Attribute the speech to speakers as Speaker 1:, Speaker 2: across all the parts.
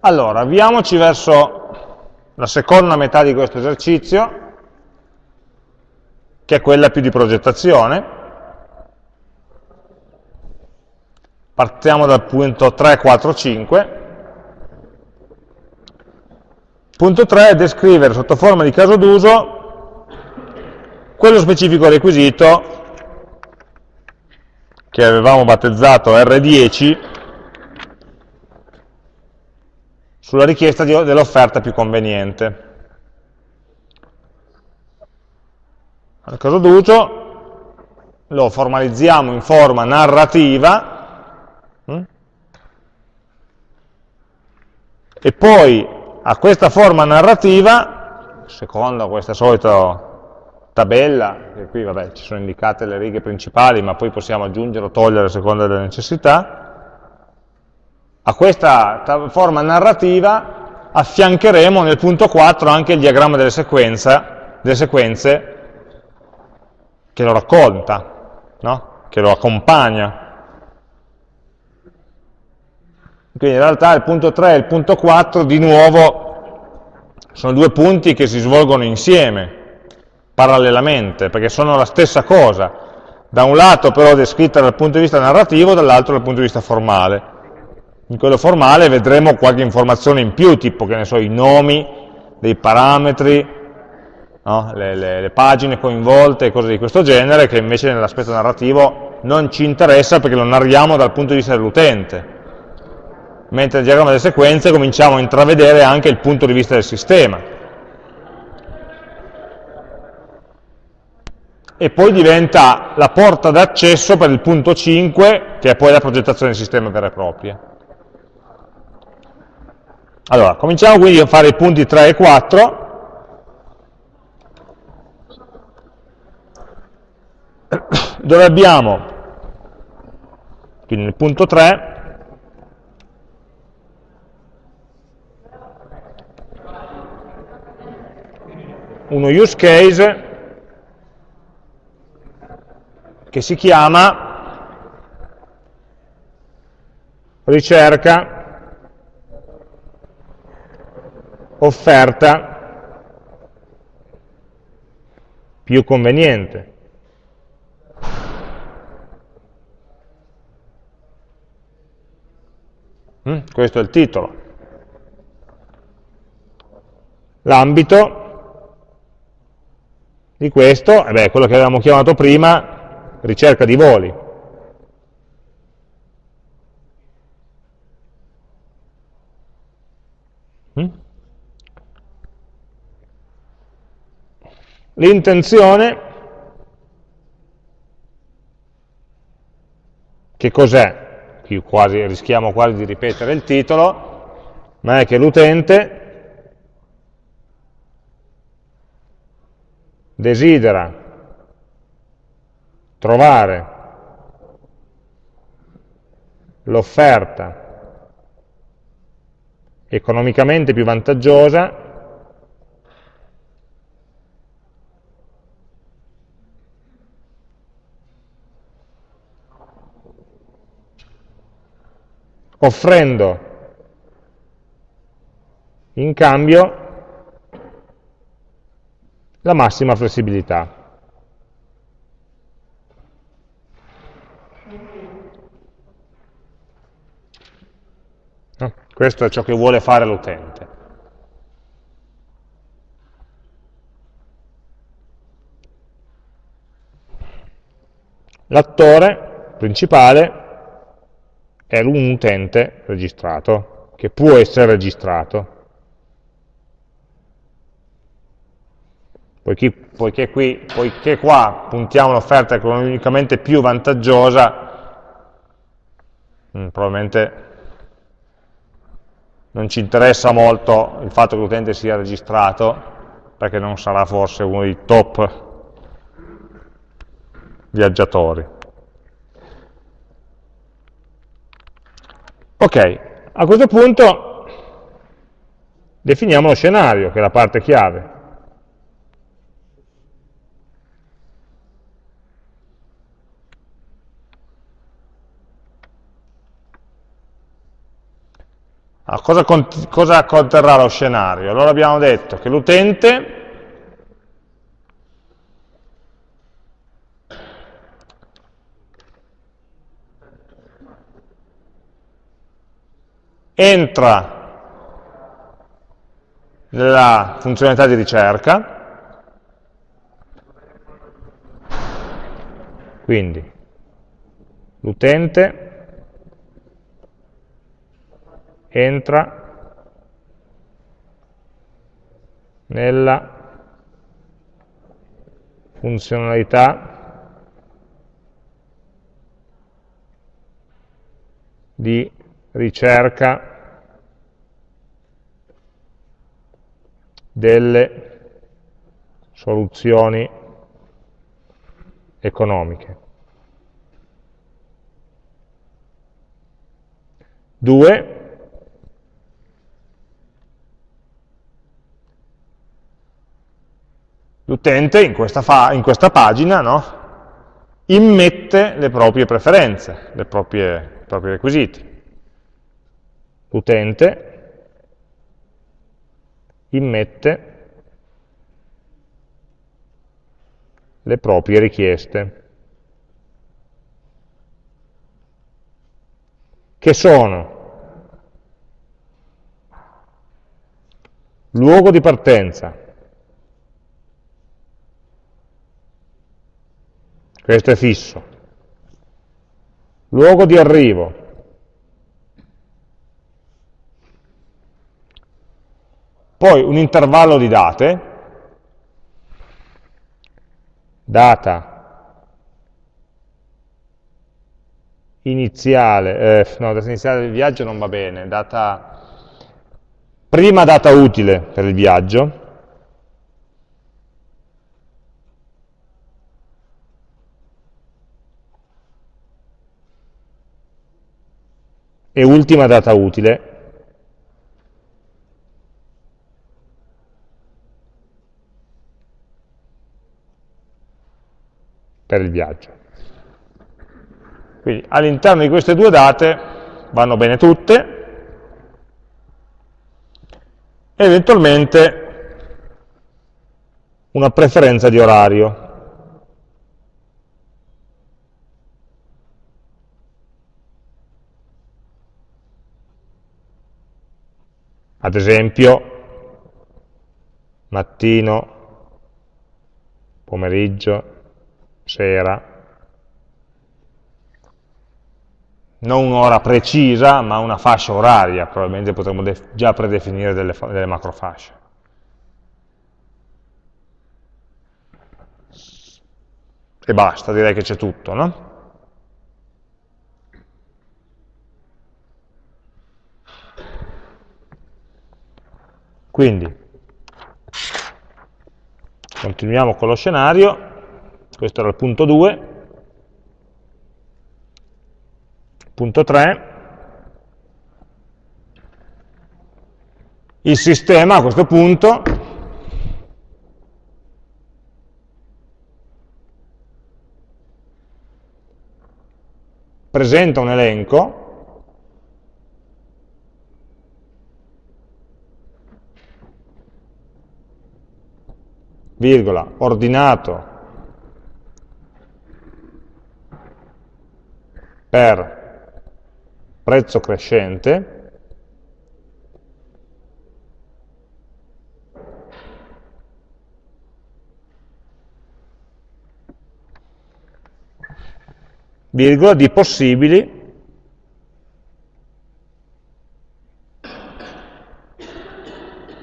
Speaker 1: Allora, avviamoci verso la seconda metà di questo esercizio, che è quella più di progettazione. Partiamo dal punto 3, 4, 5. Punto 3 è descrivere sotto forma di caso d'uso quello specifico requisito che avevamo battezzato R10 sulla richiesta dell'offerta più conveniente. Nel caso d'uso lo formalizziamo in forma narrativa hm? e poi a questa forma narrativa, secondo questa solita tabella, che qui vabbè, ci sono indicate le righe principali, ma poi possiamo aggiungere o togliere a seconda delle necessità, a questa forma narrativa affiancheremo nel punto 4 anche il diagramma delle, delle sequenze che lo racconta, no? che lo accompagna. Quindi in realtà il punto 3 e il punto 4 di nuovo sono due punti che si svolgono insieme, parallelamente, perché sono la stessa cosa, da un lato però descritta dal punto di vista narrativo, dall'altro dal punto di vista formale. In quello formale vedremo qualche informazione in più, tipo che ne so, i nomi dei parametri, no? le, le, le, pagine coinvolte e cose di questo genere, che invece nell'aspetto narrativo non ci interessa perché lo narriamo dal punto di vista dell'utente mentre nel diagramma delle sequenze cominciamo a intravedere anche il punto di vista del sistema. E poi diventa la porta d'accesso per il punto 5, che è poi la progettazione del sistema vera e propria. Allora, cominciamo quindi a fare i punti 3 e 4. dove abbiamo, quindi nel punto 3, uno use case che si chiama ricerca offerta più conveniente. Mm, questo è il titolo. L'ambito di questo, eh beh, quello che avevamo chiamato prima, ricerca di voli. L'intenzione, che cos'è? Qui quasi, rischiamo quasi di ripetere il titolo, ma è che l'utente desidera trovare l'offerta economicamente più vantaggiosa offrendo in cambio la massima flessibilità. Questo è ciò che vuole fare l'utente. L'attore principale è un utente registrato, che può essere registrato. poiché, poiché, qui, poiché qua puntiamo un'offerta economicamente più vantaggiosa, mm, probabilmente non ci interessa molto il fatto che l'utente sia registrato, perché non sarà forse uno dei top viaggiatori. Ok, a questo punto definiamo lo scenario, che è la parte chiave. Allora, cosa, cosa conterrà lo scenario? Allora abbiamo detto che l'utente entra nella funzionalità di ricerca, quindi l'utente entra nella funzionalità di ricerca delle soluzioni economiche. 2 l'utente in, in, questa pagina no, immette le proprie preferenze, le proprie, i propri requisiti. L'utente immette le proprie richieste. che sono luogo di partenza, questo è fisso, luogo di arrivo, poi un intervallo di date, data iniziale, eh, no, data iniziale del viaggio non va bene, data, prima data utile per il viaggio, e ultima data utile per il viaggio. Quindi all'interno di queste due date vanno bene tutte, eventualmente una preferenza di orario. Ad esempio, mattino, pomeriggio, sera, non un'ora precisa, ma una fascia oraria, probabilmente potremmo già predefinire delle, delle macrofasce. E basta, direi che c'è tutto, no? Quindi, continuiamo con lo scenario, questo era il punto 2, Punto 3. Il sistema a questo punto presenta un elenco virgola, ordinato per prezzo crescente, virgola di possibili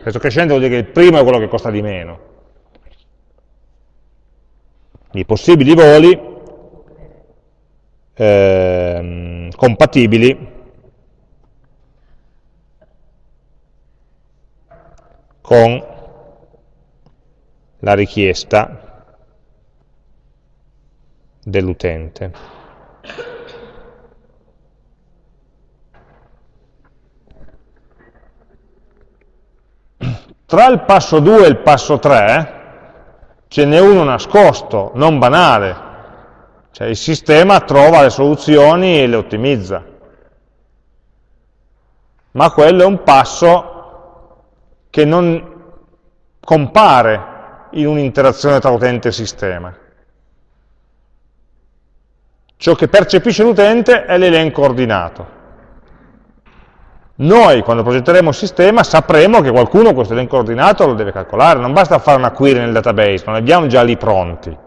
Speaker 1: prezzo crescente vuol dire che il primo è quello che costa di meno. I possibili voli eh, compatibili con la richiesta dell'utente. Tra il passo 2 e il passo 3 ce n'è uno nascosto, non banale, cioè il sistema trova le soluzioni e le ottimizza. ma quello è un passo che non compare in un'interazione tra utente e sistema. Ciò che percepisce l'utente è l'elenco ordinato. Noi, quando progetteremo il sistema, sapremo che qualcuno questo elenco ordinato lo deve calcolare, non basta fare una query nel database, non abbiamo già lì pronti.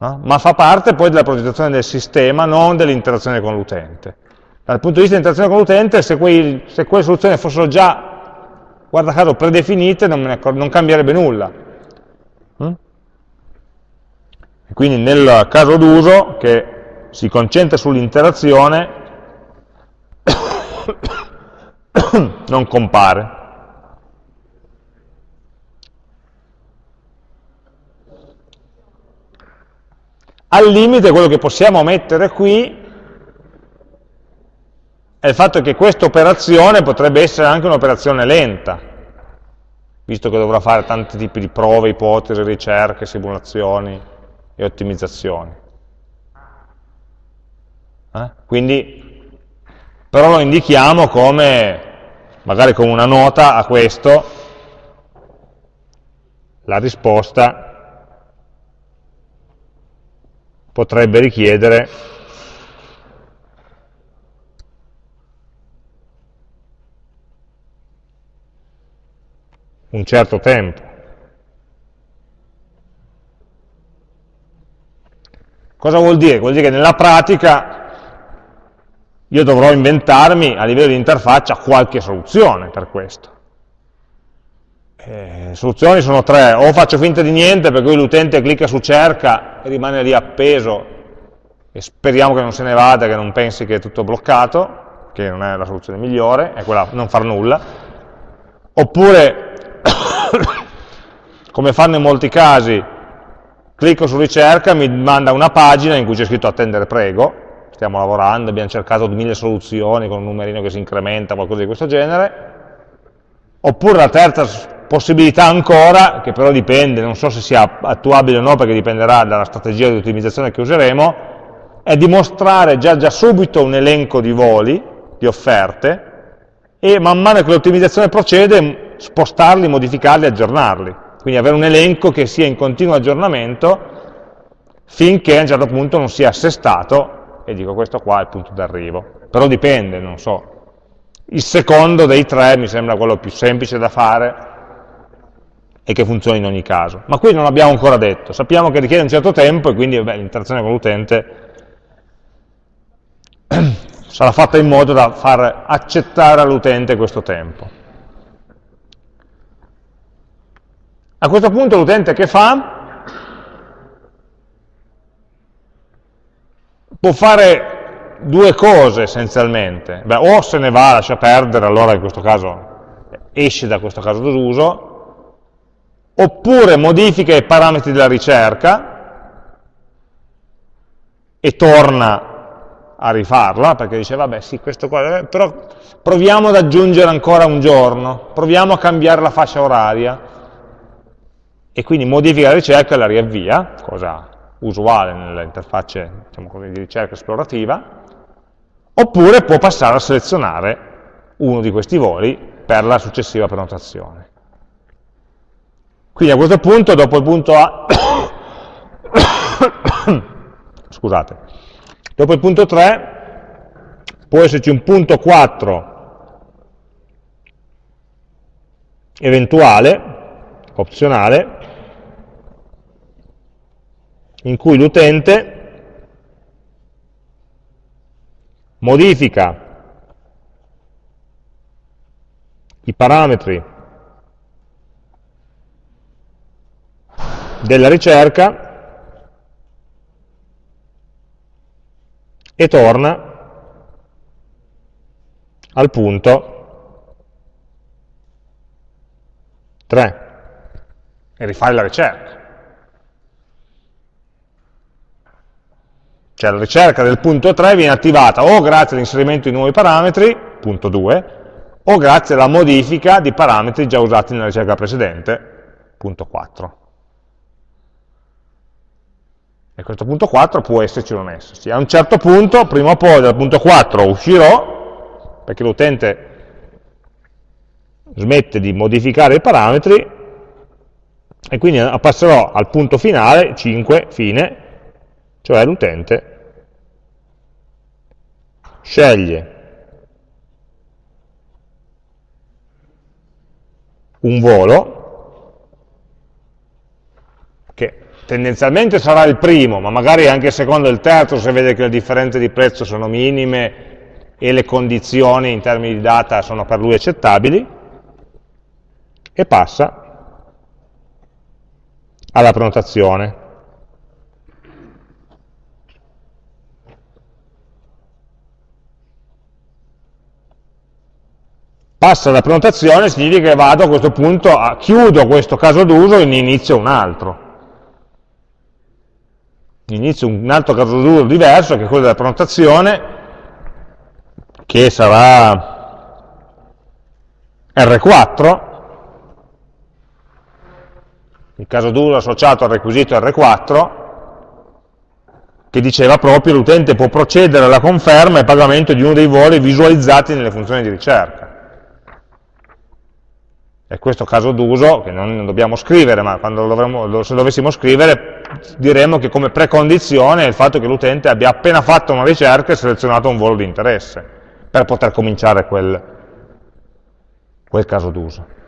Speaker 1: No? Ma fa parte poi della progettazione del sistema, non dell'interazione con l'utente. Dal punto di vista dell'interazione con l'utente, se, se, quelle soluzioni fossero già, guarda caso, predefinite, non, non cambierebbe nulla. Mm? Quindi nel caso d'uso, che si concentra sull'interazione, non compare. Al limite quello che possiamo mettere qui è il fatto che questa operazione potrebbe essere anche un'operazione lenta, visto che dovrà fare tanti tipi di prove, ipotesi, ricerche, simulazioni e ottimizzazioni. Eh? Quindi, però lo indichiamo come, magari come una nota a questo, la risposta potrebbe richiedere un certo tempo. Cosa vuol dire? Vuol dire che nella pratica io dovrò inventarmi a livello di interfaccia qualche soluzione per questo. Eh, soluzioni sono tre, o faccio finta di niente per cui l'utente clicca su cerca e rimane lì appeso e speriamo che non se ne vada, che non pensi che è tutto bloccato, che non è la soluzione migliore, è quella non far nulla, oppure, come fanno in molti casi, clicco su ricerca, mi manda una pagina in cui c'è scritto attendere prego, stiamo lavorando, abbiamo cercato mille soluzioni con un numerino che si incrementa, qualcosa di questo genere, oppure la terza possibilità ancora, che però dipende, non so se sia attuabile o no perché dipenderà dalla strategia di ottimizzazione che useremo, è dimostrare già, già subito un elenco di voli, di offerte, e man mano che l'ottimizzazione procede spostarli, modificarli, aggiornarli. Quindi avere un elenco che sia in continuo aggiornamento finché a un certo punto non sia assestato, e dico questo qua è il punto d'arrivo. Però dipende, non so. Il secondo dei tre mi sembra quello più semplice da fare, e che funzioni in ogni caso. Ma qui non l'abbiamo ancora detto, sappiamo che richiede un certo tempo e quindi l'interazione con l'utente sarà fatta in modo da far accettare all'utente questo tempo. A questo punto l'utente che fa? Può fare due cose essenzialmente. Beh, o se ne va, lascia perdere, allora in questo caso esce da questo caso d'uso, oppure modifica i parametri della ricerca e torna a rifarla, perché dice, vabbè, sì, questo qua, eh, però proviamo ad aggiungere ancora un giorno, proviamo a cambiare la fascia oraria, e quindi modifica la ricerca e la riavvia, cosa usuale nelle interfacce diciamo di ricerca esplorativa, oppure può passare a selezionare uno di questi voli per la successiva prenotazione. Quindi a questo punto, dopo il punto A, scusate, dopo il punto 3 può esserci un punto 4 eventuale, opzionale, in cui l'utente modifica i parametri della ricerca e torna al punto 3 e rifare la ricerca. Cioè la ricerca del punto 3 viene attivata o grazie all'inserimento di nuovi parametri, punto 2, o grazie alla modifica di parametri già usati nella ricerca precedente, punto 4. E questo punto 4 può esserci o non esserci. A un certo punto, prima o poi dal punto 4 uscirò perché l'utente smette di modificare i parametri e quindi passerò al punto finale, 5, fine, cioè l'utente sceglie un volo che tendenzialmente sarà il primo, ma magari anche il secondo e il terzo se vede che le differenze di prezzo sono minime e le condizioni in termini di data sono per lui accettabili, e passa alla prenotazione. Passa alla prenotazione significa che vado a questo punto, a, chiudo questo caso d'uso e ne inizio un altro. Inizio un altro caso d'uso diverso, che è quello della prenotazione, che sarà R4, il caso d'uso associato al requisito R4, che diceva proprio l'utente può procedere alla conferma e pagamento di uno dei voli visualizzati nelle funzioni di ricerca. È questo caso d'uso che non dobbiamo scrivere, ma dovremmo, se dovessimo scrivere diremmo che come precondizione è il fatto che l'utente abbia appena fatto una ricerca e selezionato un volo di interesse per poter cominciare quel, quel caso d'uso.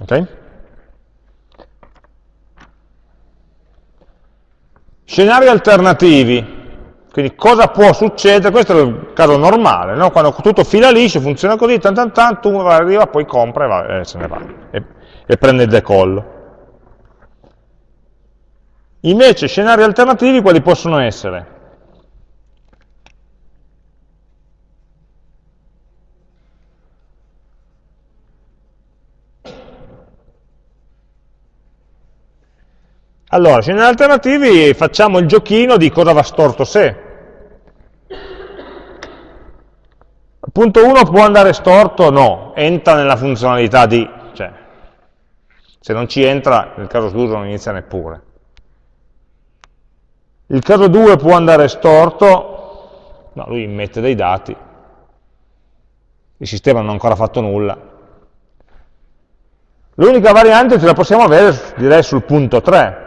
Speaker 1: Ok? Scenari alternativi, quindi cosa può succedere, questo è il caso normale, no? quando tutto fila liscio, funziona così, tan tan tan, tu arriva, poi compra e, va, e se ne va, e, e prende il decollo. Invece scenari alternativi quali possono essere? Allora, scenari alternativi facciamo il giochino di cosa va storto se. Punto 1 può andare storto? No, entra nella funzionalità di, cioè, se non ci entra, nel caso d'uso non inizia neppure. Il caso 2 può andare storto? No, lui immette dei dati, il sistema non ha ancora fatto nulla. L'unica variante ce la possiamo avere, direi, sul punto 3,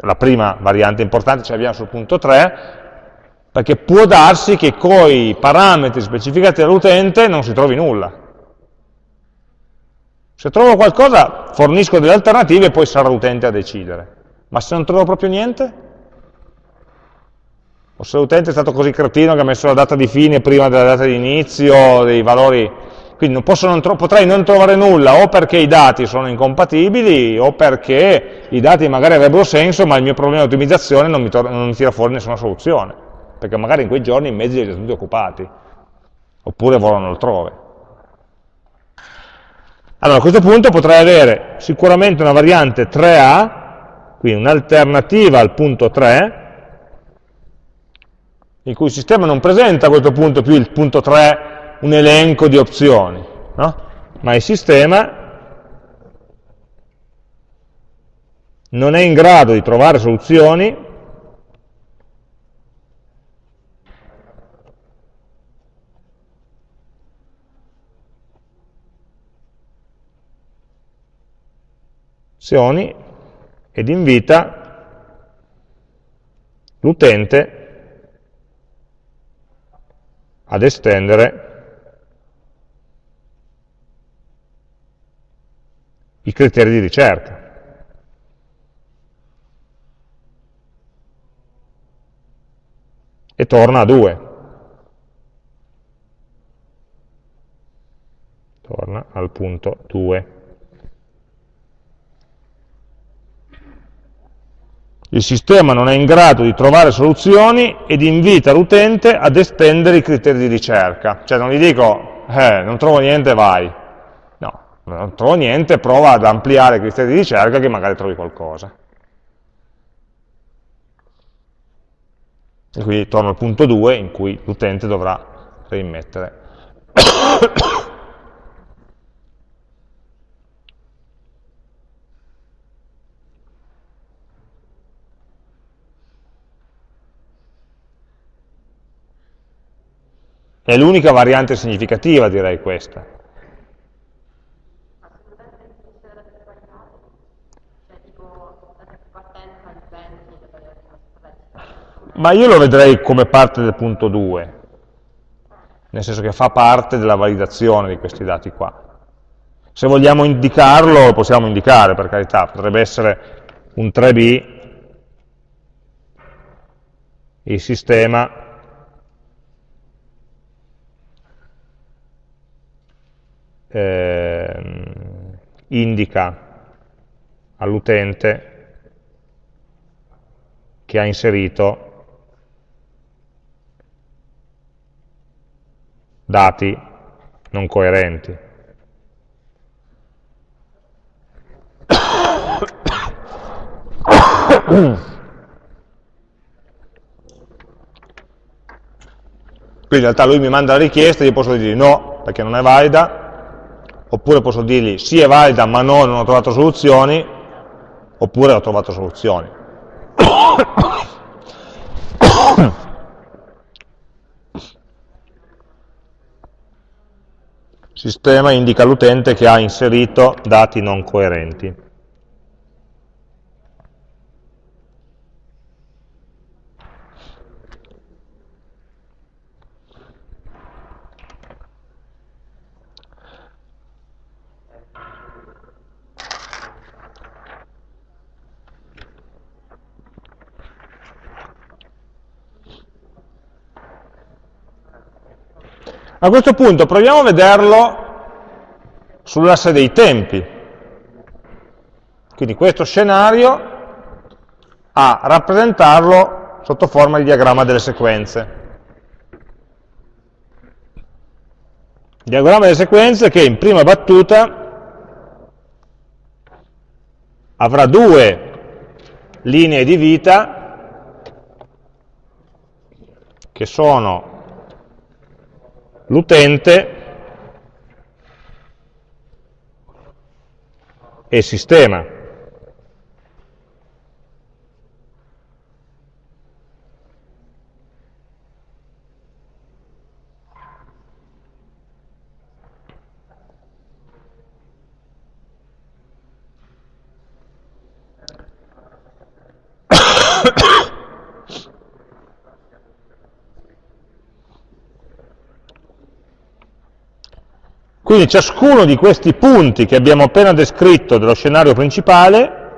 Speaker 1: la prima variante importante ce l'abbiamo sul punto 3, perché può darsi che con i parametri specificati dall'utente non si trovi nulla. Se trovo qualcosa fornisco delle alternative e poi sarà l'utente a decidere. Ma se non trovo proprio niente? O se l'utente è stato così cretino che ha messo la data di fine prima della data di inizio, dei valori quindi non non potrei non trovare nulla o perché i dati sono incompatibili o perché i dati magari avrebbero senso ma il mio problema di ottimizzazione non mi, non mi tira fuori nessuna soluzione, perché magari in quei giorni i mezzi li ho tutti occupati, oppure volano altrove. Allora a questo punto potrei avere sicuramente una variante 3A, quindi un'alternativa al punto 3, in cui il sistema non presenta a questo punto più il punto 3 un elenco di opzioni, no? ma il sistema non è in grado di trovare soluzioni ed invita l'utente ad estendere i criteri di ricerca. E torna a 2. Torna al punto 2. Il sistema non è in grado di trovare soluzioni ed invita l'utente ad estendere i criteri di ricerca. Cioè non gli dico, eh, non trovo niente, vai non trovo niente, prova ad ampliare i criteri di ricerca che magari trovi qualcosa. E quindi torno al punto 2 in cui l'utente dovrà rimettere. È l'unica variante significativa, direi, questa. Ma io lo vedrei come parte del punto 2, nel senso che fa parte della validazione di questi dati qua. Se vogliamo indicarlo, lo possiamo indicare, per carità, potrebbe essere un 3B, il sistema eh, indica all'utente che ha inserito dati non coerenti. Quindi in realtà lui mi manda la richiesta, io posso dire no, perché non è valida, oppure posso dirgli sì è valida ma no, non ho trovato soluzioni, oppure ho trovato soluzioni. Sistema indica all'utente che ha inserito dati non coerenti. A questo punto proviamo a vederlo sull'asse dei tempi. Quindi questo scenario a rappresentarlo sotto forma di diagramma delle sequenze. Diagramma delle sequenze che in prima battuta avrà due linee di vita che sono l'utente e il sistema. Quindi ciascuno di questi punti che abbiamo appena descritto dello scenario principale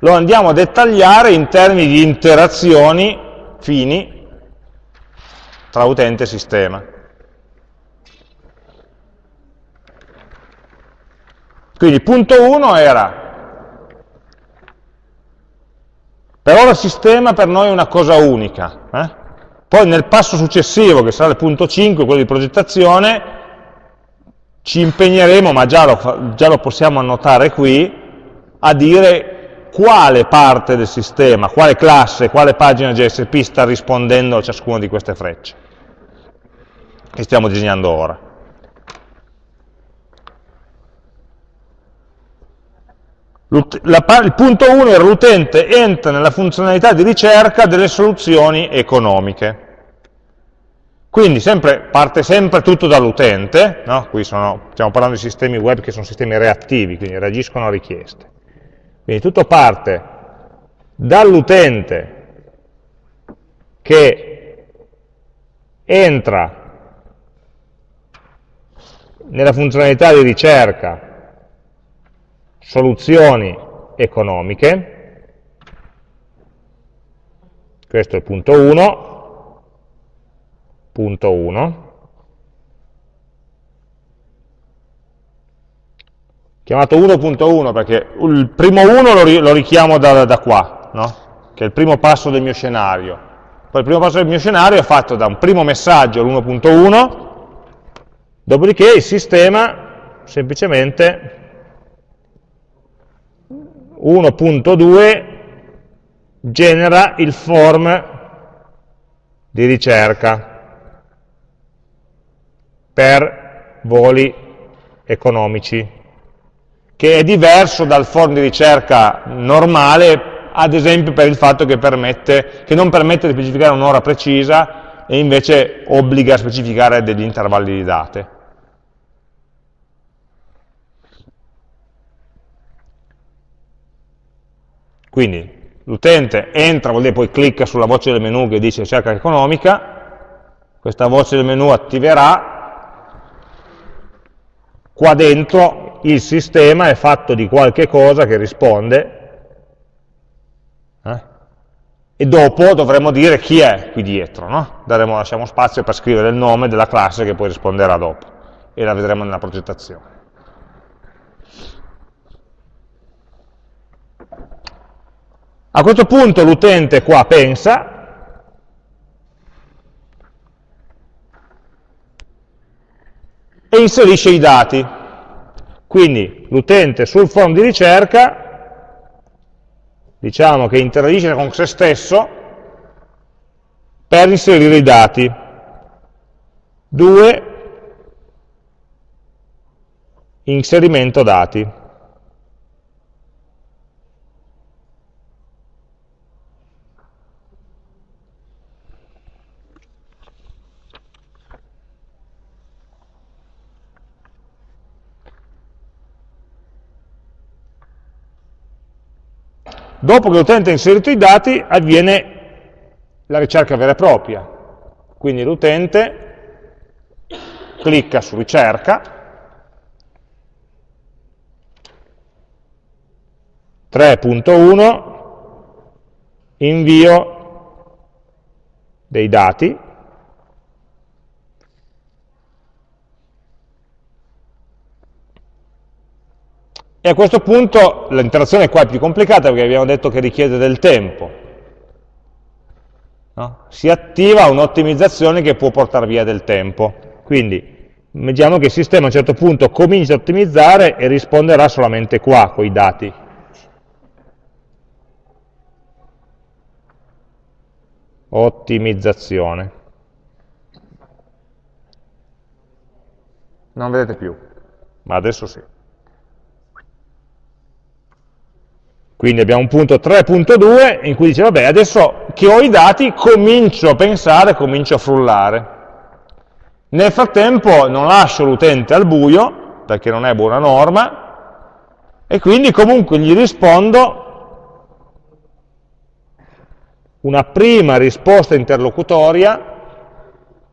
Speaker 1: lo andiamo a dettagliare in termini di interazioni fini tra utente e sistema. Quindi punto 1 era, per ora il sistema per noi è una cosa unica, eh? poi nel passo successivo, che sarà il punto 5, quello di progettazione, ci impegneremo, ma già lo, già lo possiamo annotare qui, a dire quale parte del sistema, quale classe, quale pagina JSP sta rispondendo a ciascuna di queste frecce che stiamo disegnando ora. il punto 1 era l'utente entra nella funzionalità di ricerca delle soluzioni economiche. Quindi sempre, parte sempre tutto dall'utente, no? qui sono, stiamo parlando di sistemi web che sono sistemi reattivi, quindi reagiscono a richieste. Quindi tutto parte dall'utente che entra nella funzionalità di ricerca soluzioni economiche, questo è il punto 1, punto 1, chiamato 1.1 perché il primo 1 lo, richiamo da, da qua, no? che è il primo passo del mio scenario. Poi il primo passo del mio scenario è fatto da un primo messaggio, l'1.1, dopodiché il sistema semplicemente 1.2 genera il form di ricerca per voli economici, che è diverso dal form di ricerca normale, ad esempio per il fatto che, permette, che non permette di specificare un'ora precisa, e invece obbliga a specificare degli intervalli di date. Quindi l'utente entra, vuol dire poi clicca sulla voce del menu che dice cerca economica, questa voce del menu attiverà, qua dentro il sistema è fatto di qualche cosa che risponde, eh? e dopo dovremo dire chi è qui dietro, no? Daremo, lasciamo spazio per scrivere il nome della classe che poi risponderà dopo, e la vedremo nella progettazione. A questo punto l'utente qua pensa, e inserisce i dati. Quindi l'utente sul form di ricerca, diciamo che interagisce con se stesso per inserire i dati. 2. Inserimento dati. Dopo che l'utente ha inserito i dati avviene la ricerca vera e propria. Quindi l'utente clicca su ricerca, (3.1) invio dei dati E a questo punto l'interazione qua è più complicata perché abbiamo detto che richiede del tempo. No? Si attiva un'ottimizzazione che può portare via del tempo. Quindi vediamo che il sistema a un certo punto comincia a ottimizzare e risponderà solamente qua, con i dati. Ottimizzazione. Non vedete più, ma adesso sì. Quindi abbiamo un punto 3.2 in cui dice, vabbè, adesso che ho i dati comincio a pensare, comincio a frullare. Nel frattempo non lascio l'utente al buio, perché non è buona norma, e quindi comunque gli rispondo una prima risposta interlocutoria,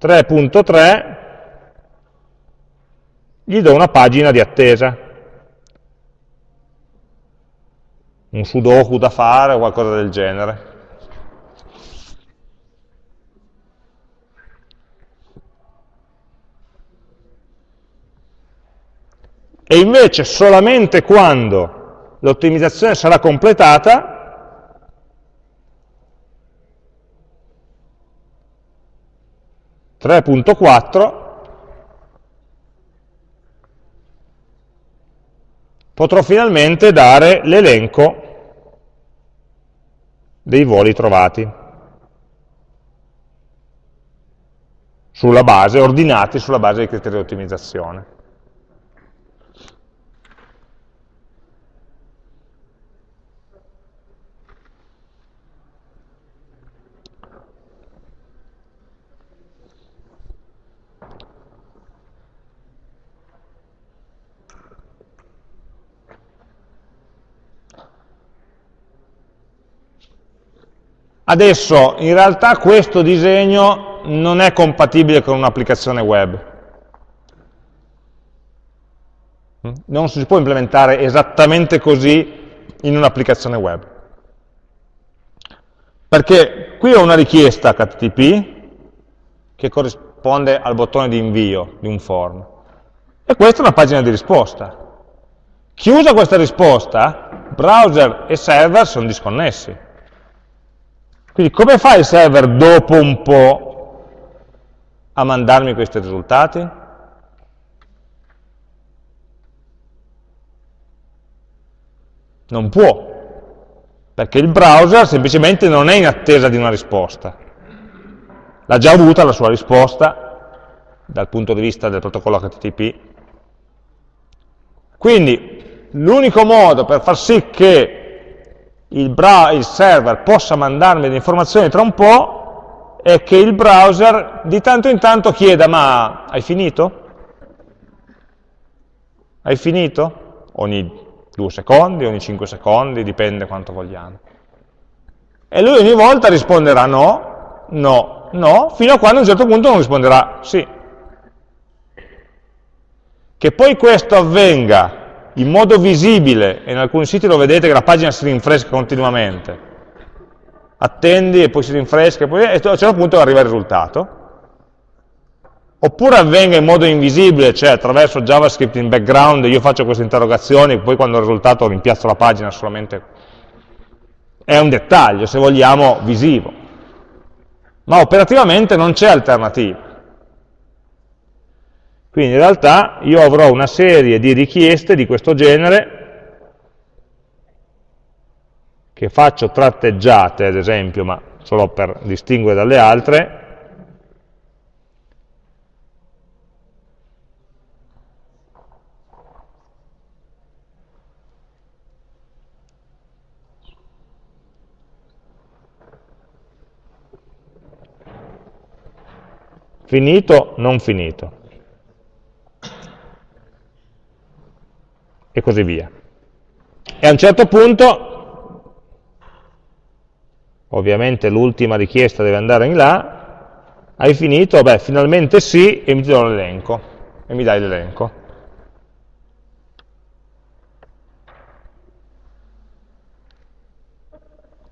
Speaker 1: 3.3, gli do una pagina di attesa. un sudoku da fare o qualcosa del genere. E invece solamente quando l'ottimizzazione sarà completata, (3.4) potrò finalmente dare l'elenco dei voli trovati sulla base, ordinati sulla base dei criteri di ottimizzazione. Adesso, in realtà questo disegno non è compatibile con un'applicazione web. Non si può implementare esattamente così in un'applicazione web. Perché qui ho una richiesta HTTP che corrisponde al bottone di invio di un form. E questa è una pagina di risposta. Chiusa questa risposta, browser e server sono disconnessi. Quindi come fa il server dopo un po' a mandarmi questi risultati? Non può, perché il browser semplicemente non è in attesa di una risposta. L'ha già avuta la sua risposta dal punto di vista del protocollo HTTP. Quindi l'unico modo per far sì che il, il server possa mandarmi le informazioni tra un po' è che il browser di tanto in tanto chieda ma hai finito? Hai finito? Ogni due secondi, ogni cinque secondi, dipende quanto vogliamo. E lui ogni volta risponderà no, no, no, fino a quando a un certo punto non risponderà sì. Che poi questo avvenga in modo visibile, e in alcuni siti lo vedete che la pagina si rinfresca continuamente, attendi e poi si rinfresca, e, poi, e a un certo punto arriva il risultato, oppure avvenga in modo invisibile, cioè attraverso JavaScript in background io faccio queste interrogazioni, poi quando il risultato rimpiazzo la pagina solamente è un dettaglio, se vogliamo, visivo. Ma operativamente non c'è alternativa. Quindi in realtà io avrò una serie di richieste di questo genere che faccio tratteggiate, ad esempio, ma solo per distinguere dalle altre, finito, non finito, e così via. E a un certo punto, ovviamente l'ultima richiesta deve andare in là, hai finito? Beh, finalmente sì, e mi do l'elenco, e mi dai l'elenco.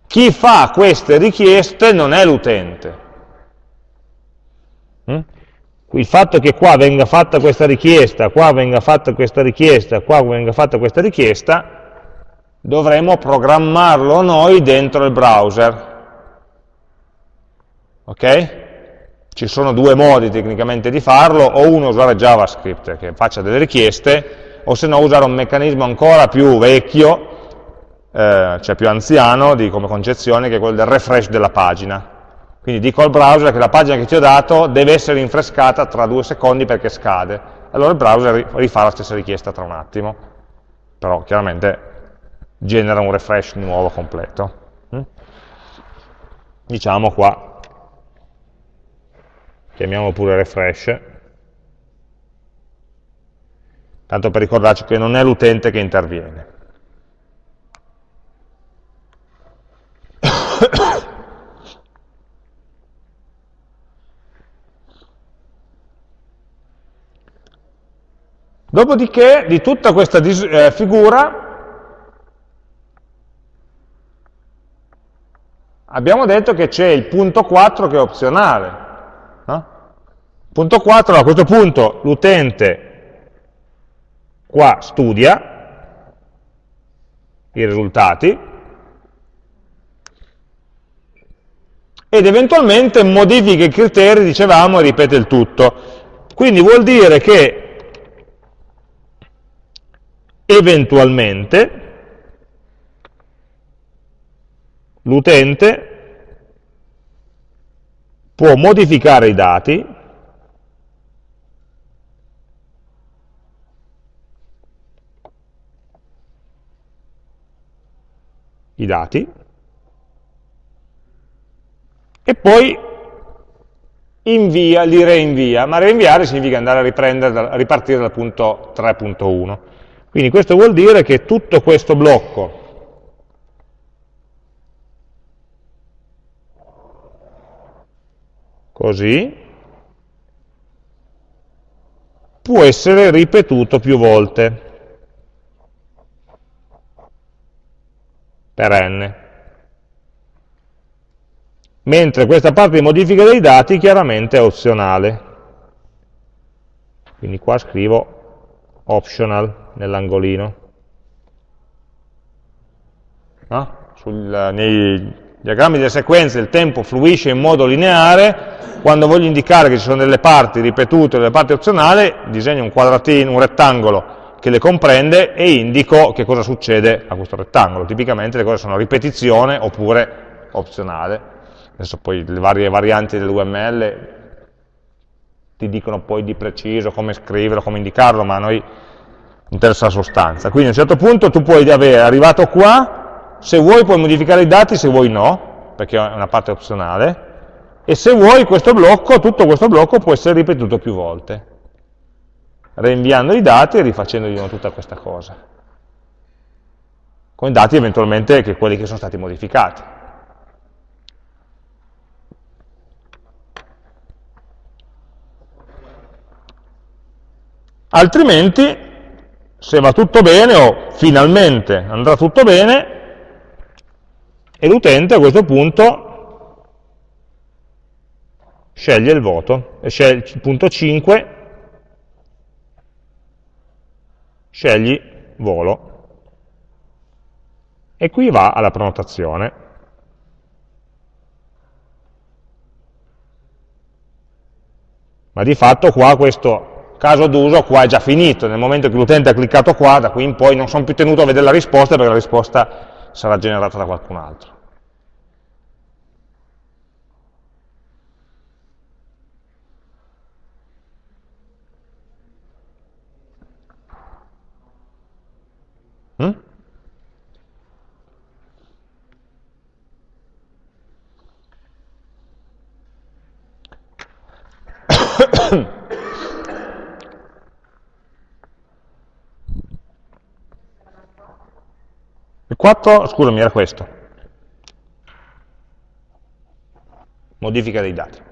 Speaker 1: Chi fa queste richieste non è l'utente? Il fatto che qua venga fatta questa richiesta, qua venga fatta questa richiesta, qua venga fatta questa richiesta, dovremo programmarlo noi dentro il browser. Ok? Ci sono due modi tecnicamente di farlo, o uno usare JavaScript che faccia delle richieste, o se no usare un meccanismo ancora più vecchio, eh, cioè più anziano di, come concezione, che è quello del refresh della pagina quindi dico al browser che la pagina che ti ho dato deve essere rinfrescata tra due secondi perché scade. Allora il browser rifà la stessa richiesta tra un attimo. Però chiaramente genera un refresh nuovo completo. Mm? Diciamo qua, chiamiamo pure refresh, tanto per ricordarci che non è l'utente che interviene. Dopodiché di tutta questa eh, figura abbiamo detto che c'è il punto 4 che è opzionale. No? Punto 4, a questo punto l'utente qua studia i risultati ed eventualmente modifica i criteri, dicevamo, e ripete il tutto. Quindi vuol dire che eventualmente l'utente può modificare i dati i dati e poi invia, li reinvia, ma reinviare significa andare a, a ripartire dal punto 3.1 quindi questo vuol dire che tutto questo blocco così può essere ripetuto più volte per n. Mentre questa parte di modifica dei dati chiaramente è opzionale. Quindi qua scrivo optional nell'angolino. No? nei diagrammi delle sequenze il tempo fluisce in modo lineare, quando voglio indicare che ci sono delle parti ripetute e delle parti opzionali, disegno un quadratino, un rettangolo che le comprende e indico che cosa succede a questo rettangolo. Tipicamente le cose sono ripetizione oppure opzionale. Adesso poi le varie varianti dell'UML ti dicono poi di preciso come scriverlo, come indicarlo, ma noi interessa la sostanza. Quindi a un certo punto tu puoi avere, arrivato qua, se vuoi puoi modificare i dati, se vuoi no, perché è una parte opzionale, e se vuoi questo blocco, tutto questo blocco può essere ripetuto più volte, rinviando i dati e rifacendo di nuovo tutta questa cosa, con i dati eventualmente che quelli che sono stati modificati. Altrimenti, se va tutto bene, o finalmente andrà tutto bene, e l'utente a questo punto sceglie il voto, sceglie il punto 5, scegli volo, e qui va alla prenotazione. Ma di fatto qua questo caso d'uso qua è già finito, nel momento che l'utente ha cliccato qua, da qui in poi non sono più tenuto a vedere la risposta perché la risposta sarà generata da qualcun altro. Mm? Il 4, scusami, era questo. Modifica dei dati.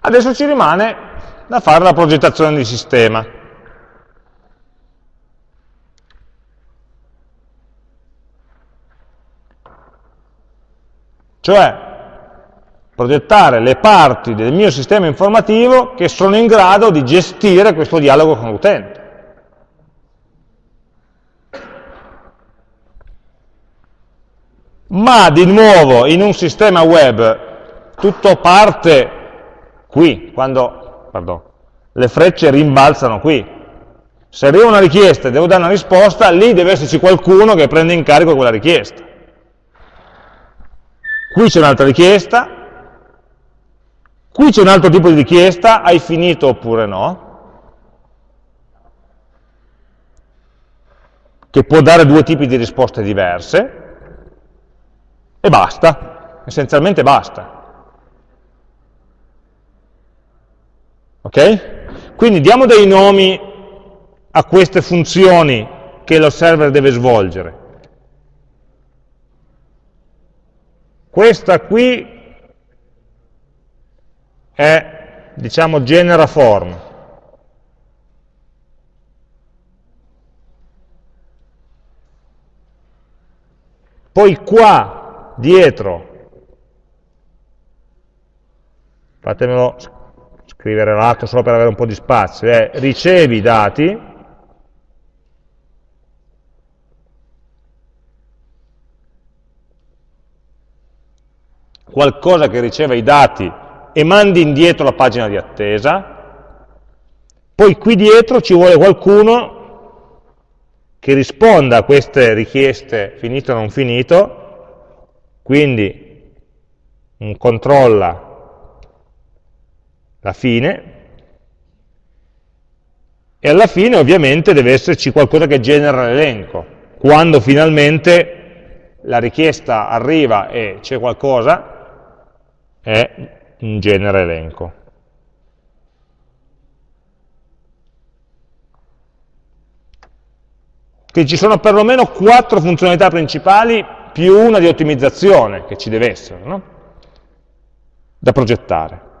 Speaker 1: Adesso ci rimane da fare la progettazione di sistema. Cioè, progettare le parti del mio sistema informativo che sono in grado di gestire questo dialogo con l'utente. Ma di nuovo in un sistema web tutto parte qui, quando pardon, le frecce rimbalzano qui. Se arriva una richiesta e devo dare una risposta, lì deve esserci qualcuno che prende in carico quella richiesta. Qui c'è un'altra richiesta, qui c'è un altro tipo di richiesta, hai finito oppure no, che può dare due tipi di risposte diverse, e basta, essenzialmente basta. Ok? Quindi diamo dei nomi a queste funzioni che lo server deve svolgere. Questa qui è, diciamo, genera form. Poi qua, dietro, fatemelo scrivere l'altro solo per avere un po' di spazio, è ricevi i dati, qualcosa che riceva i dati e mandi indietro la pagina di attesa, poi qui dietro ci vuole qualcuno che risponda a queste richieste finito o non finito, quindi un controlla la fine, e alla fine ovviamente deve esserci qualcosa che genera l'elenco. Quando finalmente la richiesta arriva e c'è qualcosa, è un genere elenco. Che ci sono perlomeno quattro funzionalità principali più una di ottimizzazione che ci deve essere, no? da progettare.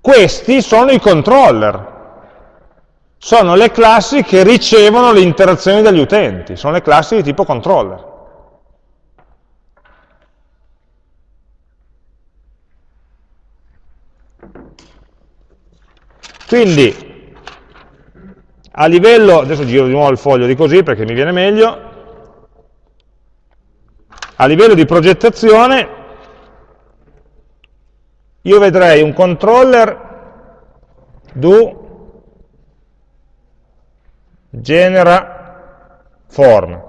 Speaker 1: Questi sono i controller, sono le classi che ricevono le interazioni dagli utenti, sono le classi di tipo controller. Quindi, a livello, adesso giro di nuovo il foglio di così perché mi viene meglio, a livello di progettazione io vedrei un controller do genera form.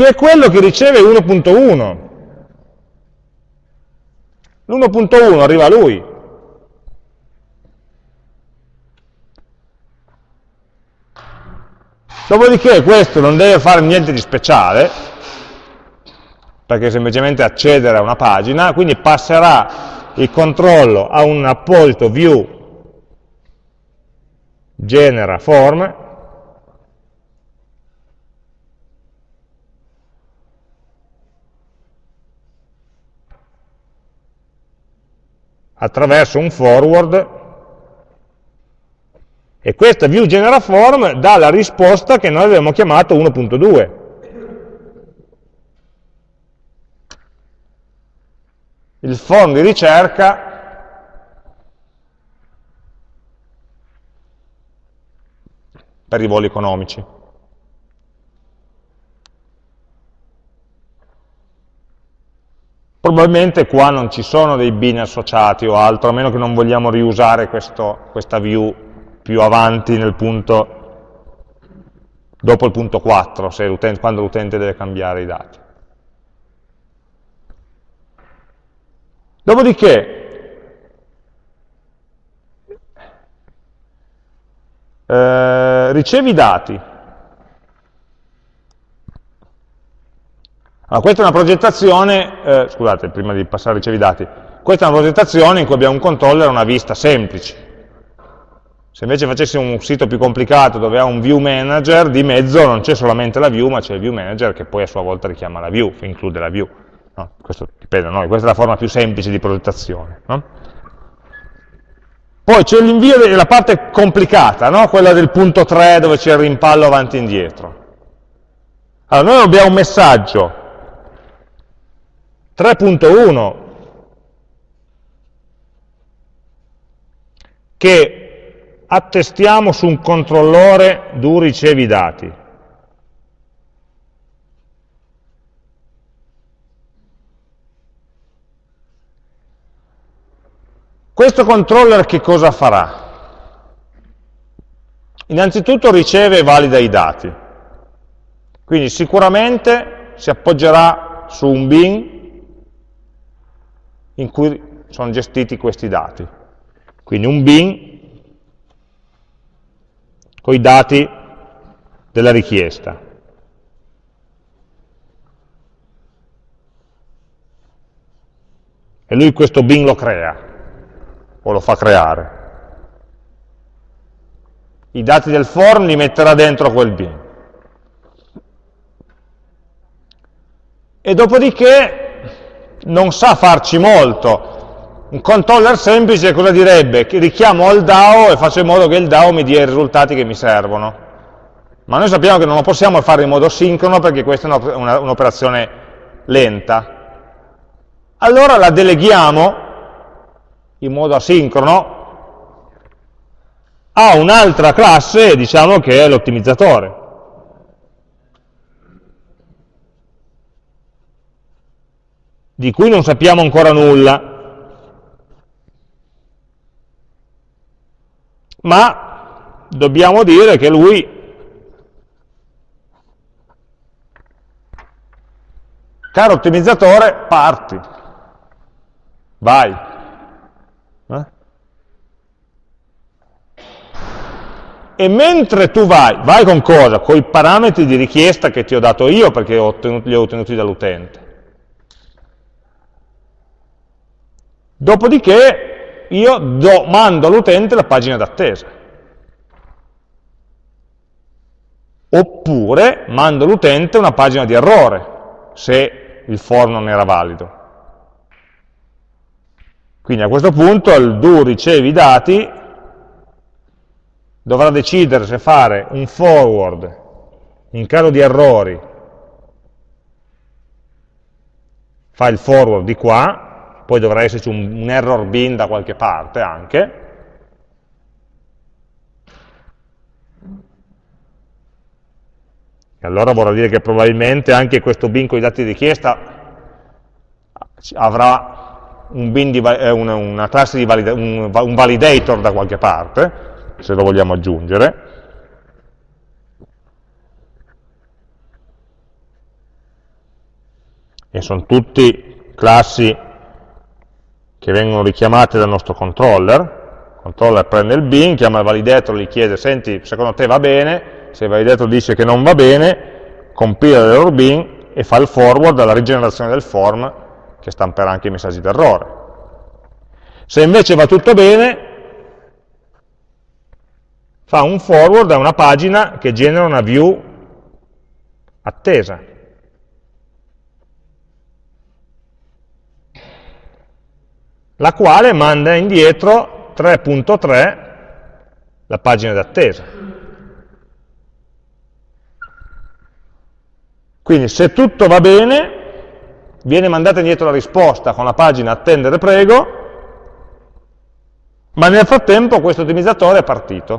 Speaker 1: Che è quello che riceve 1.1. L'1.1 arriva a lui. Dopodiché questo non deve fare niente di speciale, perché semplicemente accedere a una pagina, quindi passerà il controllo a un apposito view genera form attraverso un forward e questa view genera form dà la risposta che noi abbiamo chiamato 1.2 il form di ricerca per i voli economici. Probabilmente qua non ci sono dei bin associati o altro, a meno che non vogliamo riusare questo, questa view più avanti nel punto, dopo il punto 4, quando l'utente deve cambiare i dati. Dopodiché, Eh, ricevi i dati. Allora, questa è una progettazione, eh, scusate, prima di passare a ricevi i dati, questa è una progettazione in cui abbiamo un controller e una vista semplice. Se invece facessimo un sito più complicato dove ha un view manager, di mezzo non c'è solamente la view, ma c'è il view manager che poi a sua volta richiama la view, include la view. No, questo dipende da noi, questa è la forma più semplice di progettazione. No? Poi c'è l'invio della parte complicata, no? quella del punto 3 dove c'è il rimpallo avanti e indietro. Allora, noi abbiamo un messaggio 3.1 che attestiamo su un controllore du ricevi dati. Questo controller che cosa farà? Innanzitutto riceve e valida i dati, quindi sicuramente si appoggerà su un bin in cui sono gestiti questi dati. Quindi un bin con i dati della richiesta. E lui questo bin lo crea o lo fa creare. I dati del form li metterà dentro quel bin. E dopodiché non sa farci molto. Un controller semplice cosa direbbe? Che richiamo al DAO e faccio in modo che il DAO mi dia i risultati che mi servono. Ma noi sappiamo che non lo possiamo fare in modo sincrono perché questa è un'operazione lenta. Allora la deleghiamo in modo asincrono a un'altra classe, diciamo che è l'ottimizzatore. Di cui non sappiamo ancora nulla, ma dobbiamo dire che lui caro ottimizzatore, parti, vai. e mentre tu vai, vai con cosa? Con i parametri di richiesta che ti ho dato io perché li ho ottenuti dall'utente. Dopodiché io do, mando all'utente la pagina d'attesa. Oppure mando all'utente una pagina di errore, se il form non era valido. Quindi a questo punto il do ricevi i dati dovrà decidere se fare un forward in caso di errori, fa il forward di qua, poi dovrà esserci un, un error bin da qualche parte anche, E allora vorrà dire che probabilmente anche questo bin con i dati di richiesta avrà un di, eh, una, una, classe di valida, un, un, validator da qualche parte, se lo vogliamo aggiungere. e sono tutti classi che vengono richiamate dal nostro controller, il controller prende il bin, chiama il validator, gli chiede, senti, secondo te va bene, se il validator dice che non va bene, compila l'error bin e fa il forward alla rigenerazione del form che stamperà anche i messaggi d'errore. Se invece va tutto bene, fa un forward a una pagina che genera una view attesa. La quale manda indietro 3.3 la pagina d'attesa. Quindi se tutto va bene, viene mandata indietro la risposta con la pagina attendere prego, ma nel frattempo questo ottimizzatore è partito.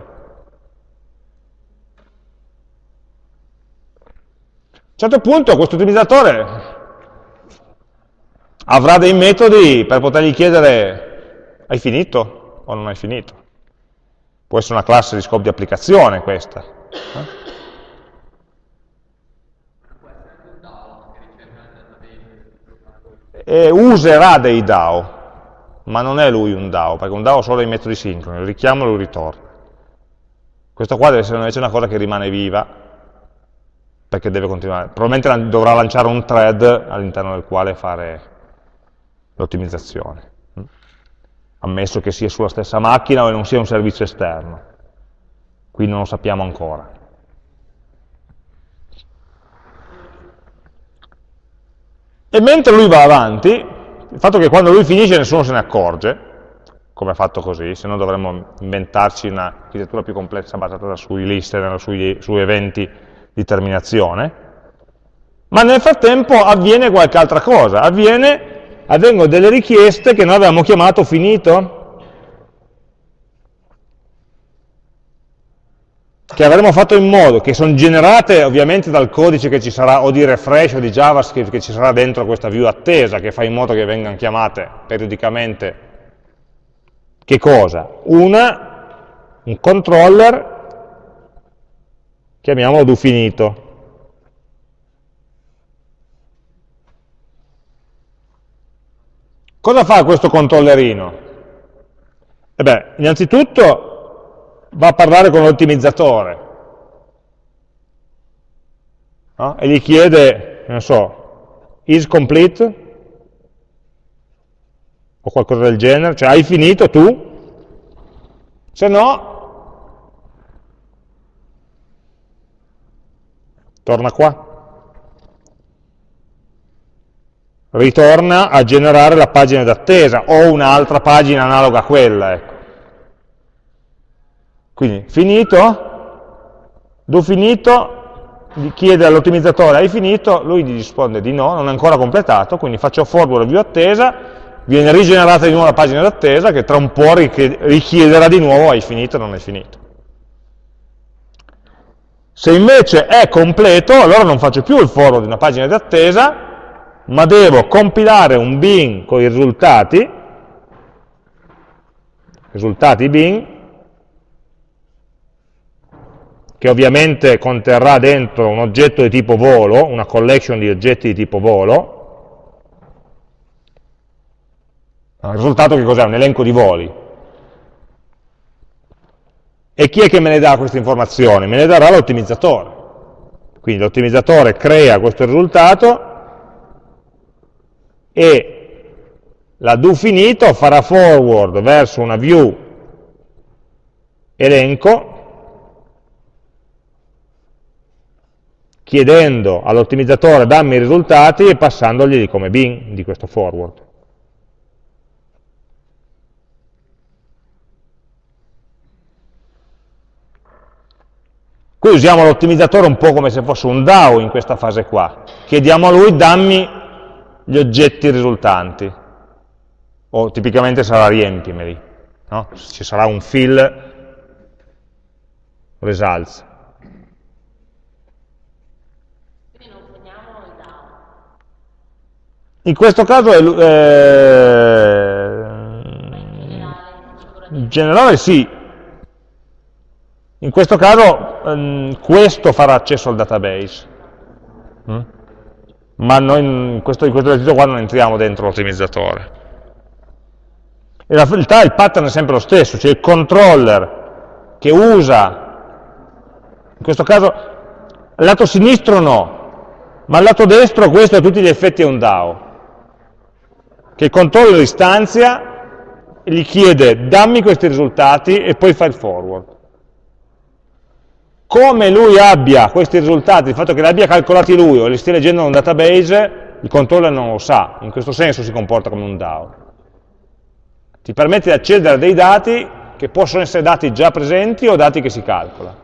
Speaker 1: A un certo punto questo ottimizzatore avrà dei metodi per potergli chiedere hai finito o non hai finito. Può essere una classe di scopo di applicazione questa. Eh? e userà dei DAO, ma non è lui un DAO, perché un DAO ha solo dei metodi sincroni, lo richiamo e lo ritorna. Questo qua deve essere invece una cosa che rimane viva, perché deve continuare. Probabilmente dovrà lanciare un thread all'interno del quale fare l'ottimizzazione, ammesso che sia sulla stessa macchina o non sia un servizio esterno. Qui non lo sappiamo ancora. E mentre lui va avanti, il fatto che quando lui finisce nessuno se ne accorge, come ha fatto così, se no dovremmo inventarci un'architettura più complessa basata sui list, sui, su eventi di terminazione, ma nel frattempo avviene qualche altra cosa, avviene, avvengono delle richieste che noi avevamo chiamato finito, che avremmo fatto in modo che sono generate ovviamente dal codice che ci sarà o di refresh o di JavaScript che ci sarà dentro questa view attesa che fa in modo che vengano chiamate periodicamente. Che cosa? Una, un controller chiamiamolo do finito cosa fa questo controllerino? E beh, innanzitutto va a parlare con l'ottimizzatore no? e gli chiede, non so, is complete o qualcosa del genere, cioè hai finito tu? Se no, torna qua. Ritorna a generare la pagina d'attesa o un'altra pagina analoga a quella. Ecco. Quindi finito, do finito, chiede all'ottimizzatore hai finito, lui gli risponde di no, non è ancora completato, quindi faccio forward view attesa, viene rigenerata di nuovo la pagina d'attesa che tra un po' richiederà di nuovo hai finito o non hai finito. Se invece è completo, allora non faccio più il forward di una pagina d'attesa, ma devo compilare un bin con i risultati, risultati bin, che ovviamente conterrà dentro un oggetto di tipo volo, una collection di oggetti di tipo volo. Il risultato che cos'è? Un elenco di voli. E chi è che me ne dà questa informazione? Me ne darà l'ottimizzatore. Quindi l'ottimizzatore crea questo risultato e la do finito farà forward verso una view elenco chiedendo all'ottimizzatore dammi i risultati e passandogli come bin di questo forward. Qui usiamo l'ottimizzatore un po' come se fosse un DAO in questa fase qua. Chiediamo a lui dammi gli oggetti risultanti, o tipicamente sarà riempimeli, no? ci sarà un fill results. In questo caso è, eh, in generale sì, in questo caso ehm, questo farà accesso al database, mm? Ma noi in questo, in questo esercizio qua non entriamo dentro l'ottimizzatore. In realtà il pattern è sempre lo stesso, cioè il controller che usa, in questo caso, lato sinistro no, ma al lato destro questo a tutti gli effetti è un DAO, che il controller istanzia e gli chiede dammi questi risultati e poi fa il forward come lui abbia questi risultati, il fatto che li abbia calcolati lui o li stia leggendo in un database, il controller non lo sa, in questo senso si comporta come un DAO. Ti permette di accedere a dei dati che possono essere dati già presenti o dati che si calcola.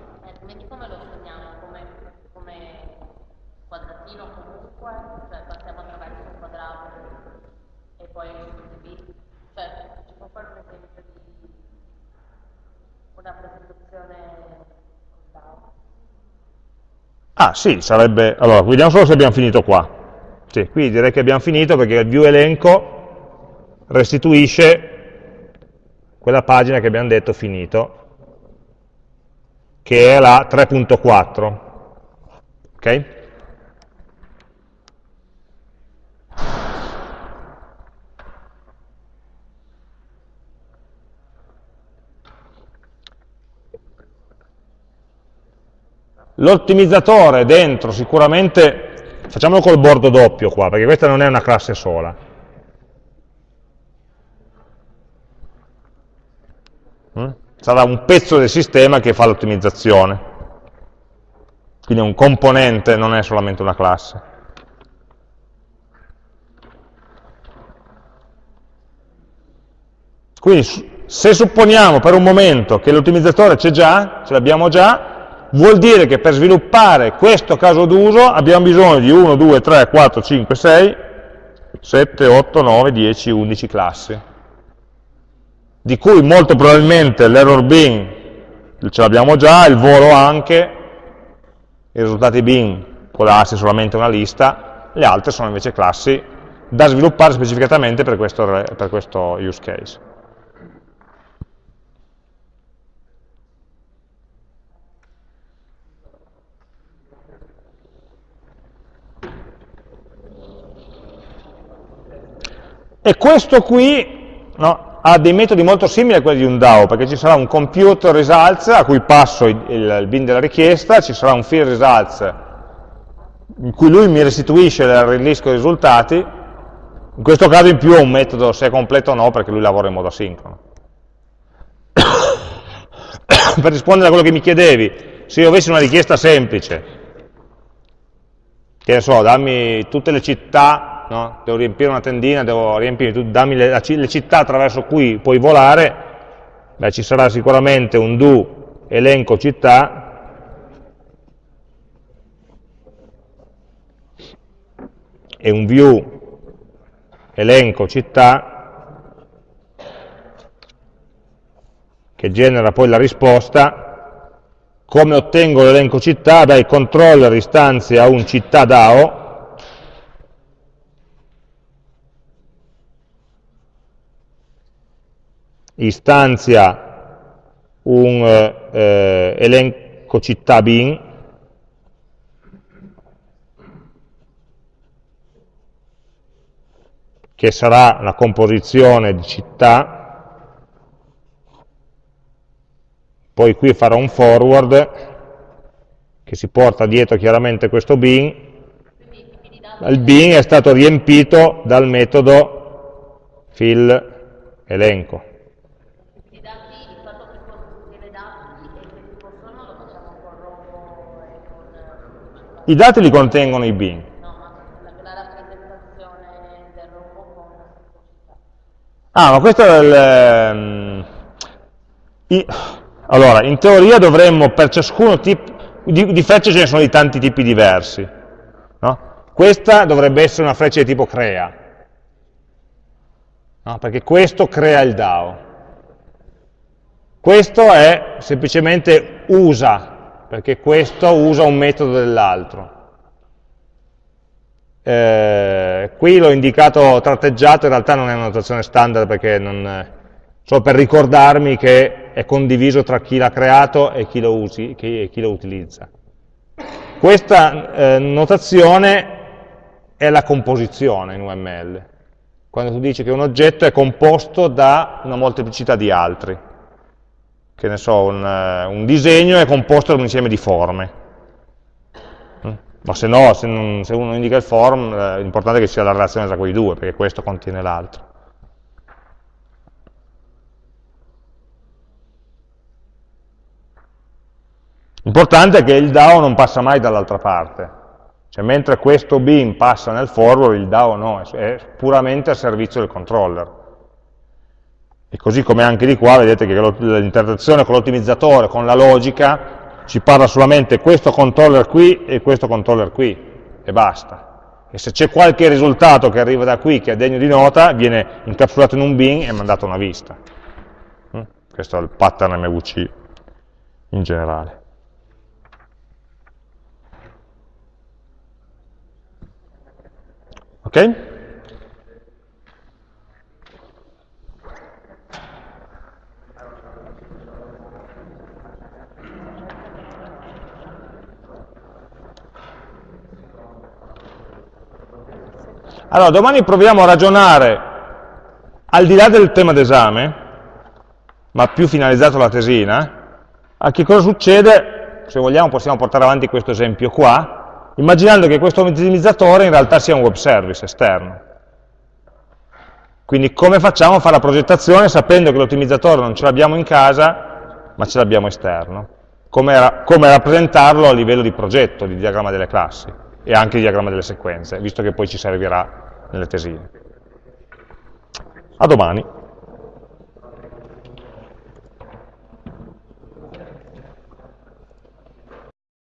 Speaker 1: Ah sì, sarebbe... Allora, vediamo solo se abbiamo finito qua. Sì, qui direi che abbiamo finito perché il view elenco restituisce quella pagina che abbiamo detto finito, che è la 3.4. Ok? L'ottimizzatore dentro sicuramente, facciamolo col bordo doppio qua, perché questa non è una classe sola. Mm? Sarà un pezzo del sistema che fa l'ottimizzazione. Quindi è un componente, non è solamente una classe. Quindi se supponiamo per un momento che l'ottimizzatore c'è già, ce l'abbiamo già, vuol dire che per sviluppare questo caso d'uso abbiamo bisogno di 1, 2, 3, 4, 5, 6, 7, 8, 9, 10, 11 classi, di cui molto probabilmente l'error bin ce l'abbiamo già, il volo anche, i risultati bin può darsi solamente una lista, le altre sono invece classi da sviluppare specificatamente per questo, per questo use case. E questo qui no, ha dei metodi molto simili a quelli di un DAO, perché ci sarà un compute results a cui passo il, il bin della richiesta, ci sarà un field results in cui lui mi restituisce il release con i risultati, in questo caso in più è un metodo se è completo o no, perché lui lavora in modo asincrono. per rispondere a quello che mi chiedevi, se io avessi una richiesta semplice, che ne so, dammi tutte le città no? devo riempire una tendina, devo riempire, dammi le, le, città attraverso cui puoi volare, beh, ci sarà sicuramente un do elenco città, e un view elenco città, che genera poi la risposta, come ottengo l'elenco città? Beh, il controller istanzia un città DAO, istanzia un eh, elenco città bin, che sarà la composizione di città, poi qui farò un forward che si porta dietro chiaramente questo bin, il bin è stato riempito dal metodo fill elenco. I dati li contengono i bin. Ah, ma questo è il... Um, i, allora, in teoria dovremmo per ciascuno tipo di, di frecce ce ne sono di tanti tipi diversi. No? Questa dovrebbe essere una freccia di tipo crea, no? perché questo crea il DAO. Questo è semplicemente usa perché questo usa un metodo dell'altro. Eh, qui l'ho indicato tratteggiato, in realtà non è una notazione standard perché non, solo per ricordarmi che è condiviso tra chi l'ha creato e chi lo, usi, chi, chi lo utilizza. Questa eh, notazione è la composizione in UML. Quando tu dici che un oggetto è composto da una molteplicità di altri. Che ne so, un, eh, un disegno è composto da un insieme di forme. Mm? Ma se no, se, non, se uno indica il form, eh, l'importante è che sia la relazione tra quei due, perché questo contiene l'altro. L'importante è che il DAO non passa mai dall'altra parte, cioè mentre questo bin passa nel forward, il DAO no, è puramente a servizio del controller. E così come anche di qua, vedete che l'interazione con l'ottimizzatore, con la logica, ci parla solamente questo controller qui e questo controller qui, e basta. E se c'è qualche risultato che arriva da qui che è degno di nota, viene incapsulato in un bin e mandato a una vista. Mm? Questo è il pattern MVC in generale. Ok? Allora, domani proviamo a ragionare al di là del tema d'esame, ma più finalizzato alla tesina, a che cosa succede, se vogliamo possiamo portare avanti questo esempio qua, immaginando che questo ottimizzatore in realtà sia un web service esterno. Quindi come facciamo a fare la progettazione sapendo che l'ottimizzatore non ce l'abbiamo in casa, ma ce l'abbiamo esterno? Come, come, rappresentarlo a livello di progetto, di diagramma delle classi e anche di diagramma delle sequenze, visto che poi ci servirà nelle tesine. A domani.